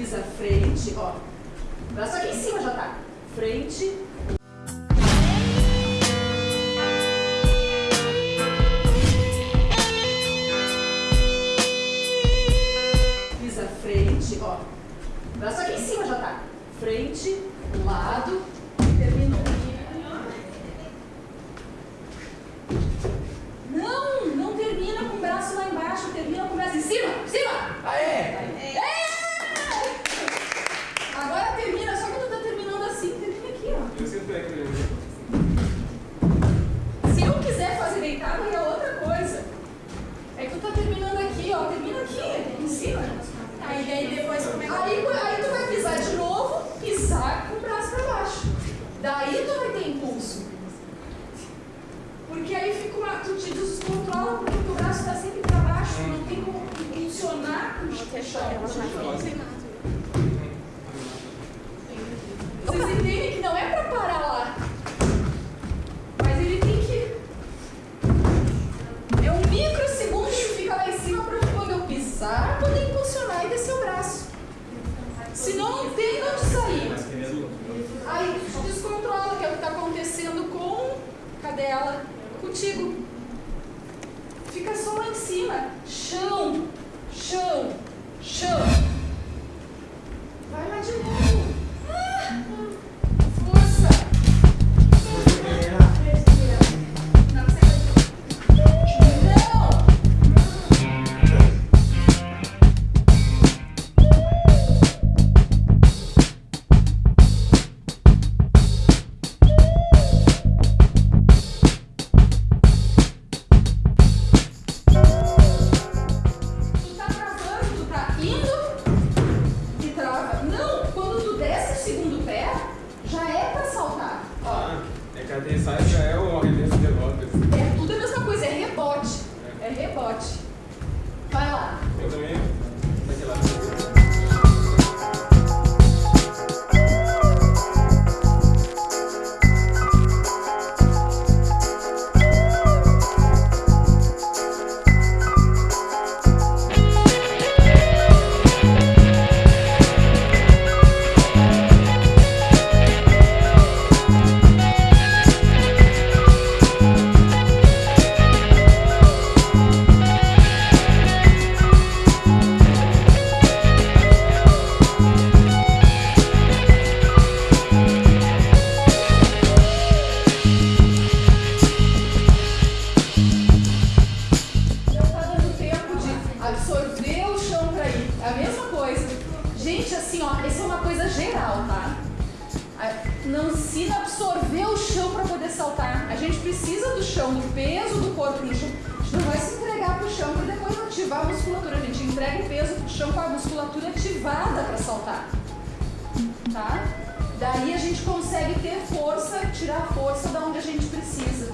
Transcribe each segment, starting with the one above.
Pisa frente, ó. Braço aqui em cima já tá. Frente. Frente, ó. Braço aqui em cima já tá. Frente, lado, terminou. Não, não termina com o braço lá embaixo, termina com o braço em cima, cima. Aê! É! Agora termina, só que tu tá terminando assim, termina aqui, ó. Eu sinto é que Se eu quiser fazer deitado, aí é outra coisa. É que tu tá terminando aqui, ó. Termina aqui, em cima. Aí daí depois como é que Aí, aí tu vai pisar de novo, pisar com o braço pra baixo. Daí tu vai ter impulso. Porque aí fica uma. Tu te descontrola porque o teu braço tá sempre pra baixo, não tem como impulsionar com o chão. Cadê ela? Contigo. Fica só lá em cima. Chão, chão, chão. Também. Gente precisa do chão, do peso do corpo no chão. A gente não vai se entregar pro chão pra depois ativar a musculatura. A gente entrega o peso pro chão com a musculatura ativada pra saltar. Tá? Daí a gente consegue ter força, tirar a força da onde a gente precisa.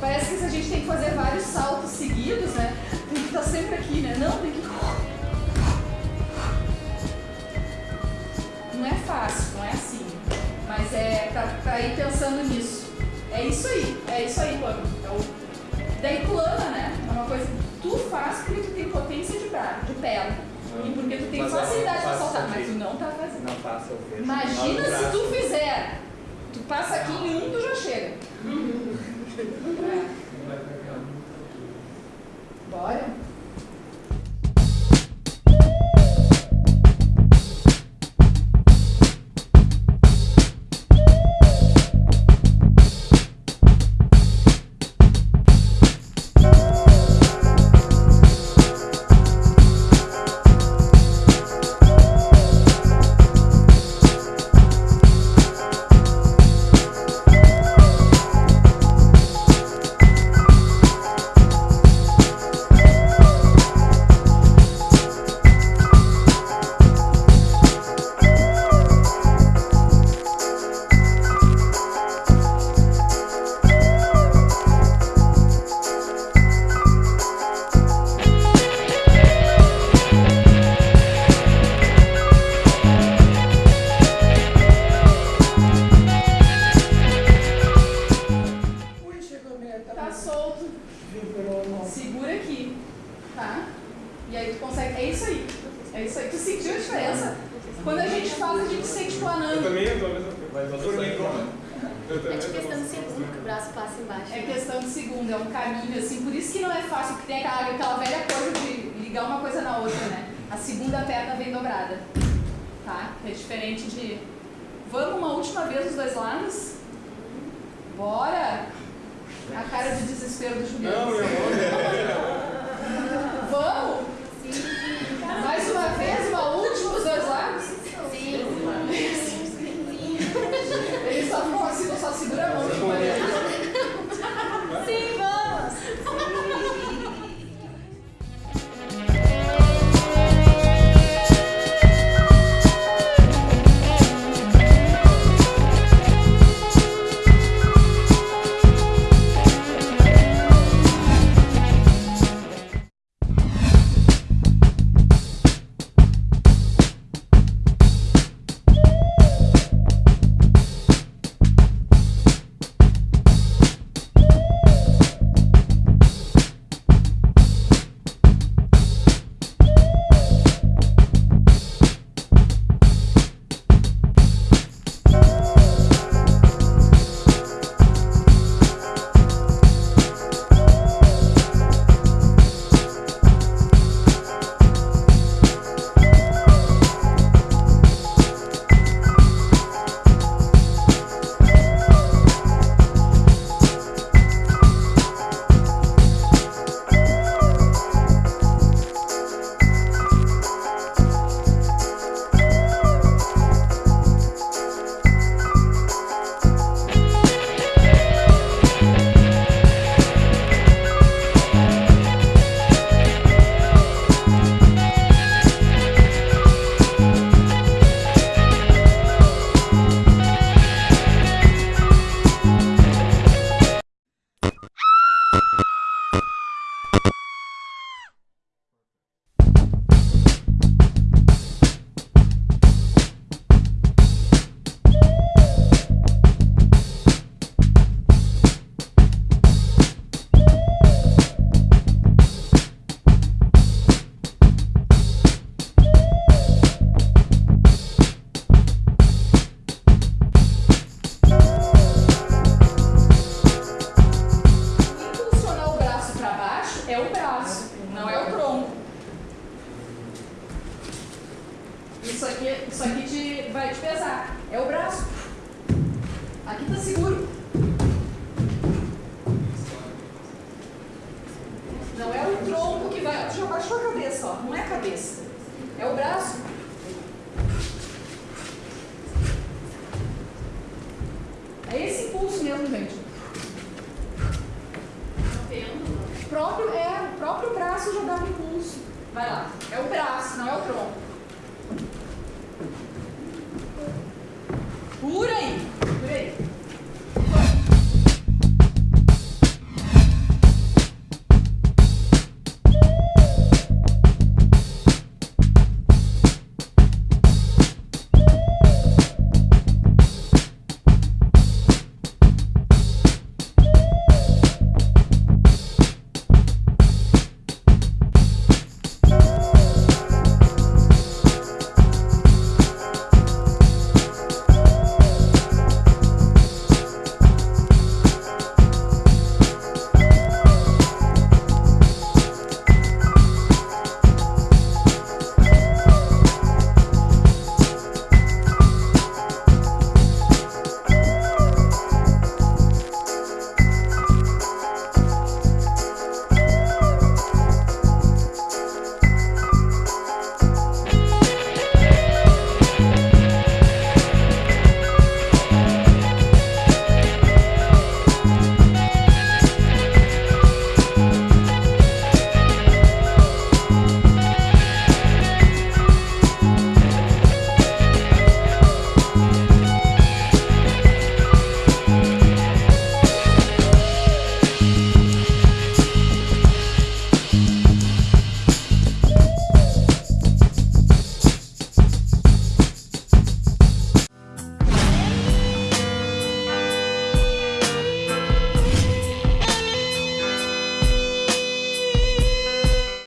Parece que se a gente tem que fazer vários saltos seguidos, E porque tu tem facilidade pra faço saltar, mas aqui. tu não tá fazendo. Não faço, eu vejo. Imagina se braço. tu fizer. Tu passa aqui em um, tu já chega. É. Bora? Quando a gente faz, a gente sente Eu planando. também eu a mesma coisa. Mas Eu É também de questão de segundo que o braço passa embaixo. É questão de segundo, é um caminho, assim, por isso que não é fácil, porque tem aquela, aquela velha coisa de ligar uma coisa na outra, né? A segunda perna vem dobrada, tá? É diferente de. Vamos uma última vez os dois lados? Bora! A cara de desespero do Juliano. Não, meu amor. Vamos! Gracias. vai pesar. é o braço. Aqui tá seguro. Não é o tronco que vai... Já baixou a cabeça, ó. não é a cabeça. É o braço. É esse impulso mesmo, gente. O próprio, é, o próprio braço já dá um impulso. Vai lá. É o braço, não é o tronco. pura